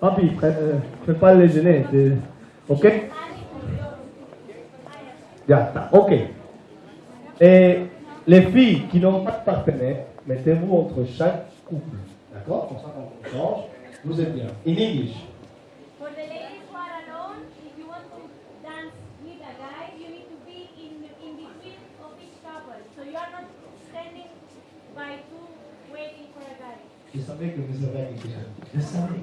Papi, pre- prépare le déjeuner. Ok? Ya está, ok. Et les filles qui n'ont pas de partenaire, mettez-vous entre chaque couple. D'accord? Comme ça, quand on change, vous êtes bien. In English. For the ladies who are alone, if you want to dance with a guy, you need to be in, in between of each couple. So you are not standing by two waiting for a guy. Je savais que vous avez quelque chose. Je savais.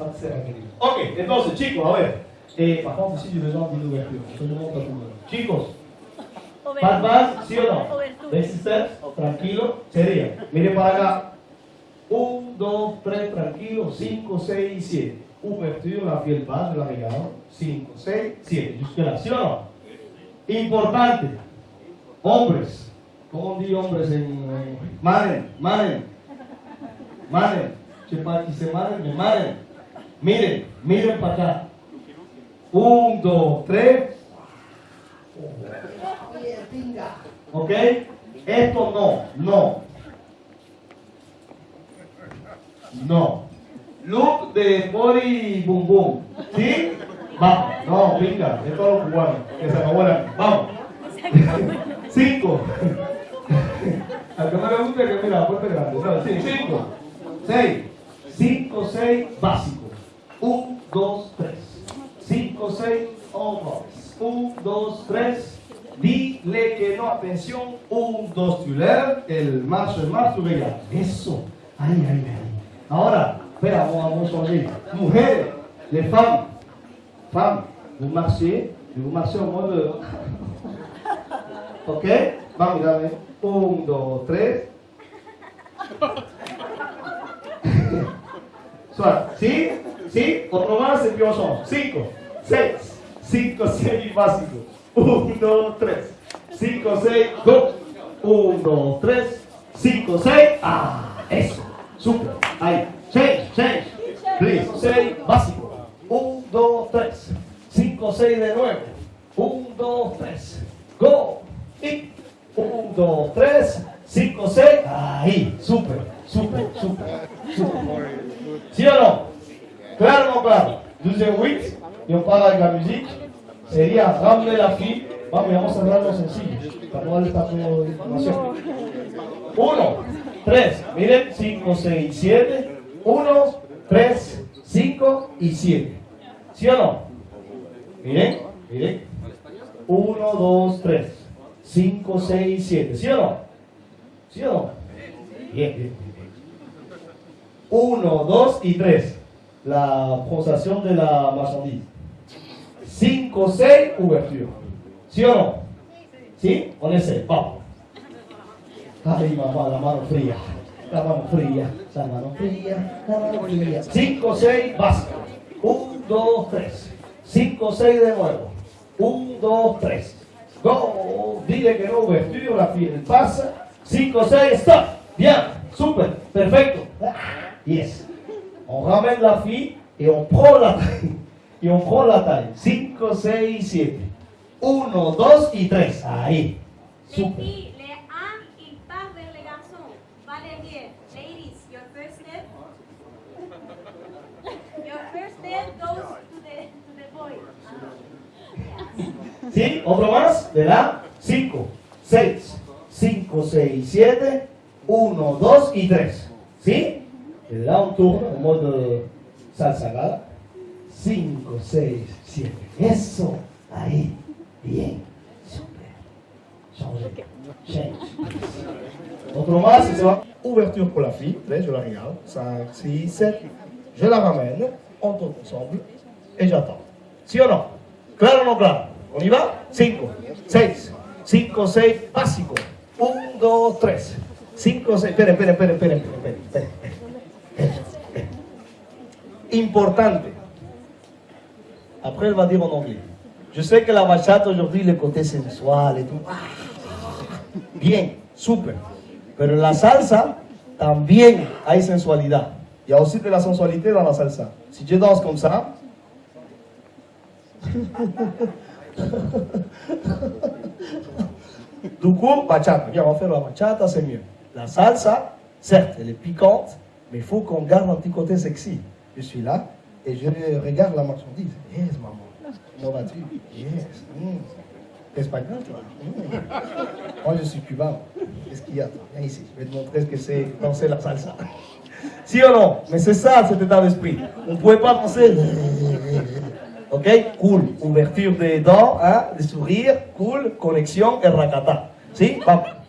Me. Ok, entonces, chicos, a ver. Eh, par contre, ici, j'ai besoin d'une ouverture. Je demande à tout le monde. Chicos, ¿Bad Bad, sí o no? Tranquilo, sería. Mire para acá. 1, 2, 3, tranquilo. 5, 6, 7. Ouverture, la piel base, la regalo. 5, 6, 7. Jusque là, ¿sí o no? Importante. Hombres. ¿Cómo di hombres en. en- Manen, manen. Manen. Qui c'est manen, mais manen. Miren, miren para acá. 1, 2, 3. ¿Ok? Esto no, no. No. Look de Bori Boom Boom. ¿Sí? Vamos. No, venga, es todo lo cubano. Que se acabó. Vamos. Cinco. Al que no le gusta que mira la puerta es grande. No, cinco. Seis. Cinco, seis, básico. Un, dos, tres. Cinco, seis, hombros. Un, dos, tres. Dile que no, atención. Un, dos, tu lèvres. El marche, el tu regardes. Eso. Ay, ay, ay. Ahora, espera, vamos. Mujeres, les femmes. Femmes, vous marchez, vous marchez en mode. ¿Ok? Vamos, dame. Un, dos, tres. Suave. ¿Sí? ¿Sí? Otro más, y son. Cinco, seis, cinco, seis, básico. Un, dos, tres. Cinco, seis, go. Un, dos, tres. Cinco, seis. Ah, eso. Super. Ahí. Change, change. Please. Seis, básico. Un, dos, tres. Cinco, seis de nuevo. Un, dos, tres. Go. Y. Un, dos, tres. Cinco, seis. Ahí. Super, super, super. super. ¿Sí o no? No claro. Deuxième week, y on parle avec la musique, sería ramener la fille. Vamos, vamos a hablarlo sencillo, para no darle de información. Uno, tres, miren, cinco, seis, siete. Uno, tres, cinco y siete. ¿Sí o no? Miren, miren. Uno, dos, tres. Cinco, seis, siete. ¿Sí o no? ¿Sí o no? Bien, bien, bien. Uno, dos y tres. La pronunciación de la marchandise. Cinco, seis, ouverture. ¿Sí o no? ¿Sí? On essaie. Vamos. Ay, mamá, la mano fría. La mano fría. La mano fría. La mano fría. Cinco, seis, básico. Un, dos, tres. Cinco, seis de nuevo. Un, dos, tres. Go. Dile que no ouverture, la piel pasa. Cinco, seis, stop. Bien. Super. Perfecto. Yes. On ramène la fille et on prend la taille. Et on prend la taille. 5, 6, 7. 1, 2 y 3. Ahí. Les Super. filles, les un, il part vers les garçons. Ladies, your first step. Your first step goes to the, to the boy. ¿Sí? Otro más. De la 5, 6, 5, 6, 7. 1, 2 y 3. ¿Sí? Le da un turno en modo salsa gala. 5, 6, 7. Eso. Ahí. Bien. Super. Change. Otro más c'est bon. Ouverture pour la fille. Là, je la regarde. 5, 6, 7. Je la ramène. On tourne ensemble. Et j'attends. ¿Sí o no? ¿Claro o no claro? ¿On y va? 5, 6, 5, 6, básico. 1, 2, 3. 5, 6. Esperen, esperen, esperen, esperen, esperen, esperen, esperen. Importante. Après, elle va dire en anglais. Je sais que la bachata aujourd'hui, le côté sensual et tout. ah, Bien, super. Pero en la salsa también hay sensualidad. Il y a aussi de la sensualité dans la salsa. Si je danse comme ça, du coup, bachata. Viens, on va faire la bachata, c'est mieux. La salsa, certes, elle est piquante, Mais il faut qu'on garde un petit côté sexy. Je suis là et je regarde la marchandise. Yes, maman. Comment vas-tu? Yes. Mm. T'es espagnol, toi? Mm. Moi, je suis cubain. Qu'est-ce qu'il y a? Viens ici. Je vais te montrer ce que c'est danser la salsa. Si ou non? Mais c'est ça, cet état d'esprit. On ne pouvait pas danser. Ok? Cool. Ouverture des dents, hein, des sourires, cool, connexion et racata. Si? Vamos.